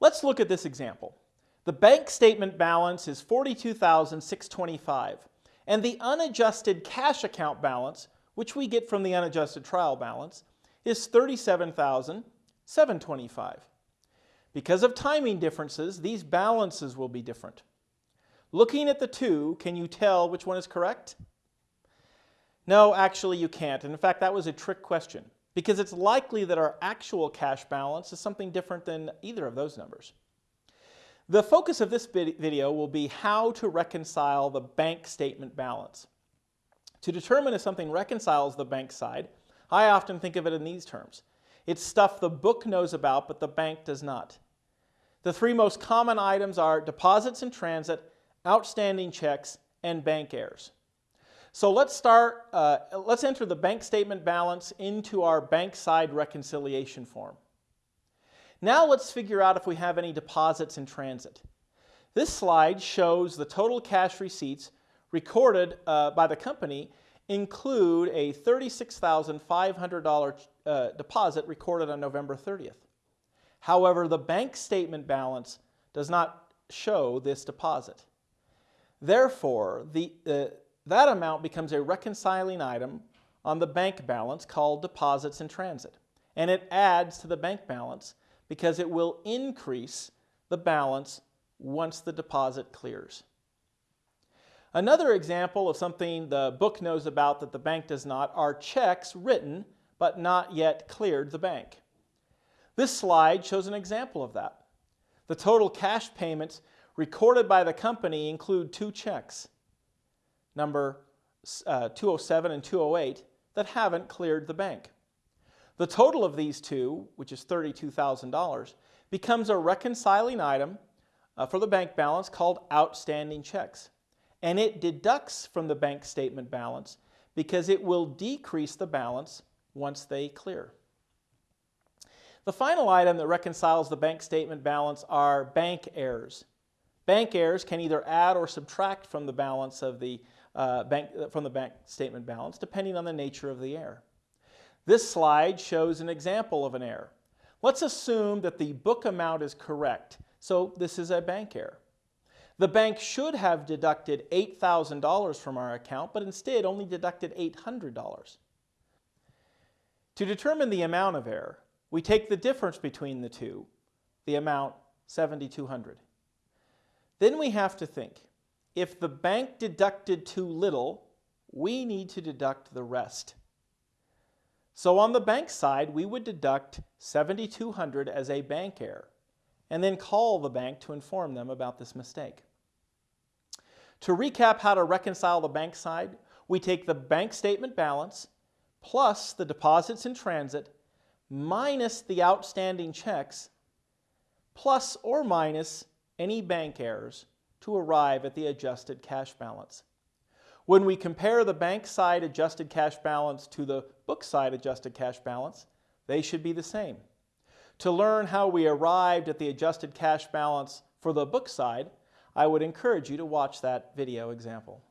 Let's look at this example. The bank statement balance is 42,625 and the unadjusted cash account balance, which we get from the unadjusted trial balance, is 37,725. Because of timing differences, these balances will be different. Looking at the two, can you tell which one is correct? No, actually you can't. And in fact, that was a trick question because it's likely that our actual cash balance is something different than either of those numbers. The focus of this video will be how to reconcile the bank statement balance. To determine if something reconciles the bank side, I often think of it in these terms. It's stuff the book knows about, but the bank does not. The three most common items are deposits in transit, outstanding checks, and bank errors. So let's start, uh, let's enter the bank statement balance into our bank side reconciliation form. Now let's figure out if we have any deposits in transit. This slide shows the total cash receipts recorded uh, by the company include a $36,500 uh, deposit recorded on November 30th. However, the bank statement balance does not show this deposit. Therefore, the, uh, that amount becomes a reconciling item on the bank balance called deposits in transit. And it adds to the bank balance because it will increase the balance once the deposit clears. Another example of something the book knows about that the bank does not are checks written but not yet cleared the bank. This slide shows an example of that. The total cash payments recorded by the company include two checks, number uh, 207 and 208, that haven't cleared the bank. The total of these two, which is $32,000, becomes a reconciling item uh, for the bank balance called outstanding checks. And it deducts from the bank statement balance because it will decrease the balance once they clear. The final item that reconciles the bank statement balance are bank errors. Bank errors can either add or subtract from the balance of the uh, bank, from the bank statement balance, depending on the nature of the error. This slide shows an example of an error. Let's assume that the book amount is correct, so this is a bank error. The bank should have deducted $8,000 from our account, but instead only deducted $800. To determine the amount of error, we take the difference between the two, the amount 7,200. Then we have to think, if the bank deducted too little, we need to deduct the rest. So on the bank side, we would deduct 7,200 as a bank error and then call the bank to inform them about this mistake. To recap how to reconcile the bank side, we take the bank statement balance plus the deposits in transit minus the outstanding checks plus or minus any bank errors to arrive at the adjusted cash balance. When we compare the bank side adjusted cash balance to the book side adjusted cash balance, they should be the same. To learn how we arrived at the adjusted cash balance for the book side, I would encourage you to watch that video example.